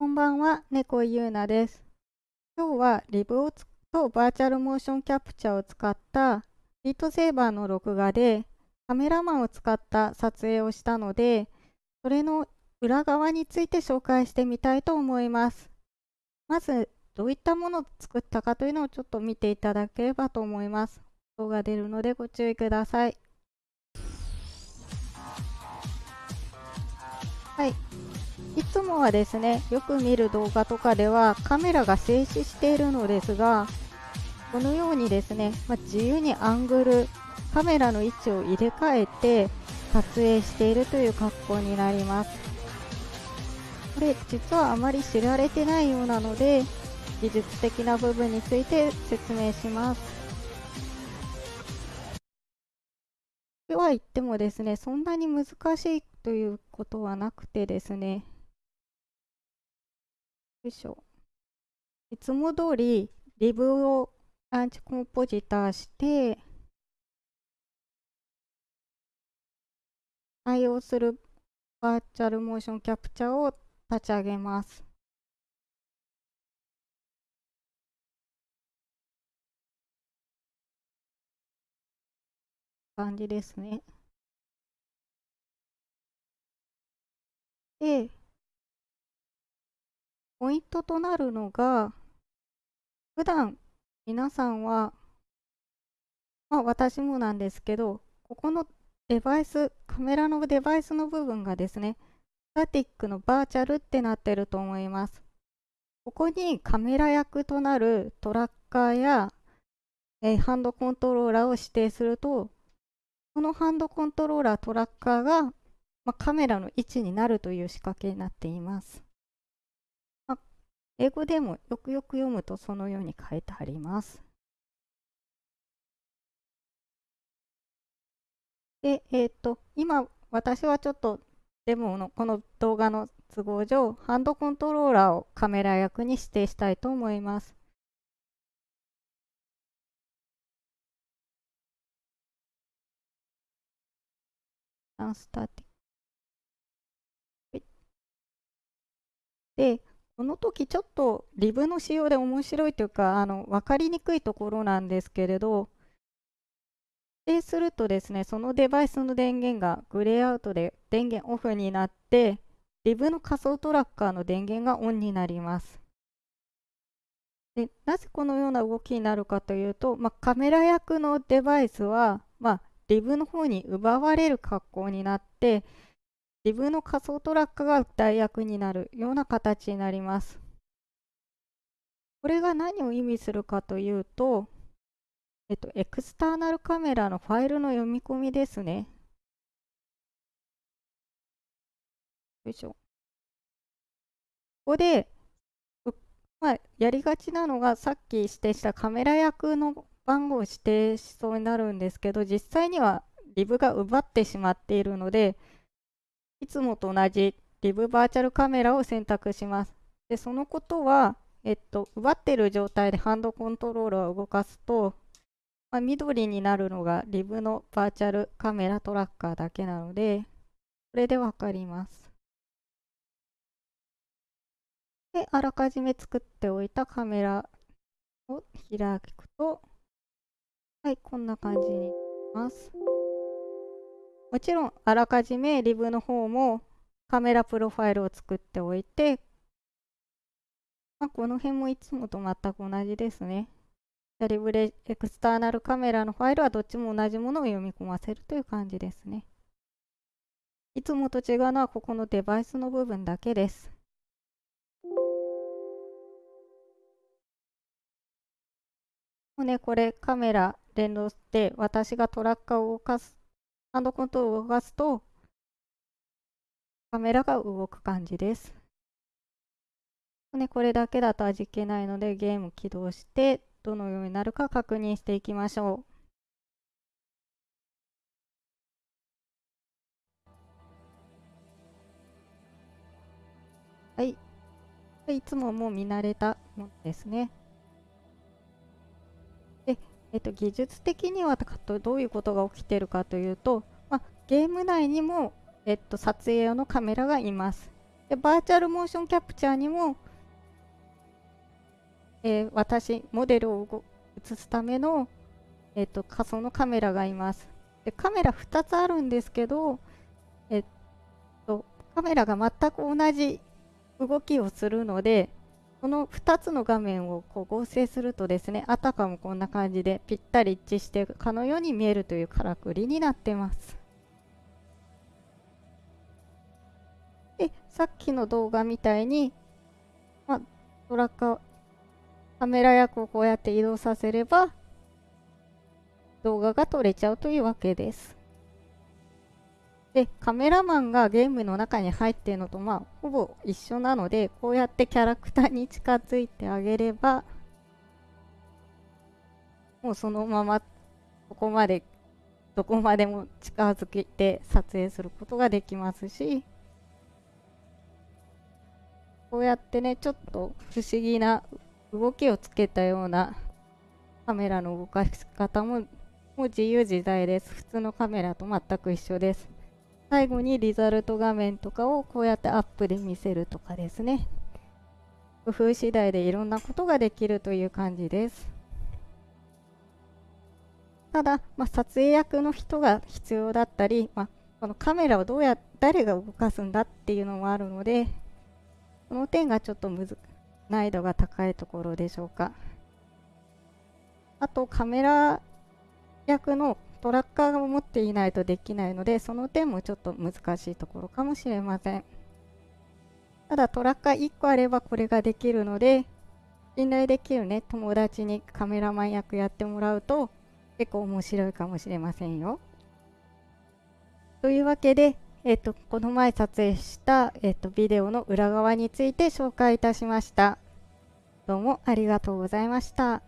こんばんは、猫ゆうなです。今日はリブをとバーチャルモーションキャプチャーを使ったビートセーバーの録画でカメラマンを使った撮影をしたので、それの裏側について紹介してみたいと思います。まず、どういったものを作ったかというのをちょっと見ていただければと思います。動画出るのでご注意ください。はい。いつもはですね、よく見る動画とかではカメラが静止しているのですが、このようにですね、まあ、自由にアングル、カメラの位置を入れ替えて撮影しているという格好になります。これ実はあまり知られてないようなので、技術的な部分について説明します。とは言ってもですね、そんなに難しいということはなくてですね、いしょ。いつも通りリブをアンチコンポジターして対応するバーチャルモーションキャプチャーを立ち上げます。感じですね。で、ポイントとなるのが、普段皆さんは、まあ私もなんですけど、ここのデバイス、カメラのデバイスの部分がですね、スタティックのバーチャルってなってると思います。ここにカメラ役となるトラッカーや、えー、ハンドコントローラーを指定すると、このハンドコントローラー、トラッカーが、まあ、カメラの位置になるという仕掛けになっています。英語でもよくよく読むとそのように書いてあります。で、えっ、と、今私はちょっとデモのこの動画の都合上、ハンドコントローラーをカメラ役に指定したいと思います。スタティで、この時ちょっとリブの仕様で面白いというか、あの分かりにくいところなんですけれど、指定するとですね、そのデバイスの電源がグレーアウトで電源オフになって、リブの仮想トラッカーの電源がオンになります。でなぜこのような動きになるかというと、まあ、カメラ役のデバイスは、まあ、リブの方に奪われる格好になって、自分の仮想トラックが代役になるような形になります。これが何を意味するかというと、えっと、エクスターナルカメラのファイルの読み込みですね。よいしょ。ここで、まあ、やりがちなのがさっき指定したカメラ役の番号を指定しそうになるんですけど、実際にはリブが奪ってしまっているので、いつもと同じリブバーチャルカメラを選択します。で、そのことは、えっと、奪っている状態でハンドコントローラーを動かすと、まあ、緑になるのがリブのバーチャルカメラトラッカーだけなので、これでわかります。で、あらかじめ作っておいたカメラを開くと、はい、こんな感じになります。もちろんあらかじめリブの方もカメラプロファイルを作っておいて、まあ、この辺もいつもと全く同じですね。リブレエクスターナルカメラのファイルはどっちも同じものを読み込ませるという感じですね。いつもと違うのはここのデバイスの部分だけです。もうね、これカメラ連動して私がトラッカーを動かすハンドコントロールを動かすと、カメラが動く感じです。ね、これだけだと味気ないので、ゲーム起動して、どのようになるか確認していきましょう。はい。いつももう見慣れたものですね。えっと、技術的にはどういうことが起きているかというと、まあ、ゲーム内にも、えっと、撮影用のカメラがいます。でバーチャルモーションキャプチャーにも、えー、私、モデルを映すための、えーと、仮想のカメラがいます。でカメラ2つあるんですけど、えっと、カメラが全く同じ動きをするので、この2つの画面をこう合成するとですね、あたかもこんな感じでぴったり一致してかのように見えるというからくりになってます。で、さっきの動画みたいに、まあ、トラッカー、カメラ役をこうやって移動させれば、動画が撮れちゃうというわけです。でカメラマンがゲームの中に入っているのとまあほぼ一緒なのでこうやってキャラクターに近づいてあげればもうそのままここまでどこまでも近づけて撮影することができますしこうやってねちょっと不思議な動きをつけたようなカメラの動かし方ももう自由自在です。普通のカメラと全く一緒です。最後にリザルト画面とかをこうやってアップで見せるとかですね。工夫次第でいろんなことができるという感じです。ただ、まあ、撮影役の人が必要だったり、まあ、このカメラをどうや誰が動かすんだっていうのもあるのでこの点がちょっとむず難易度が高いところでしょうか。あとカメラ役のトラッカーを持っていないとできないのでその点もちょっと難しいところかもしれません。ただトラッカー1個あればこれができるので信頼できるね友達にカメラマン役やってもらうと結構面白いかもしれませんよ。というわけで、えっと、この前撮影した、えっと、ビデオの裏側について紹介いたしました。どうもありがとうございました。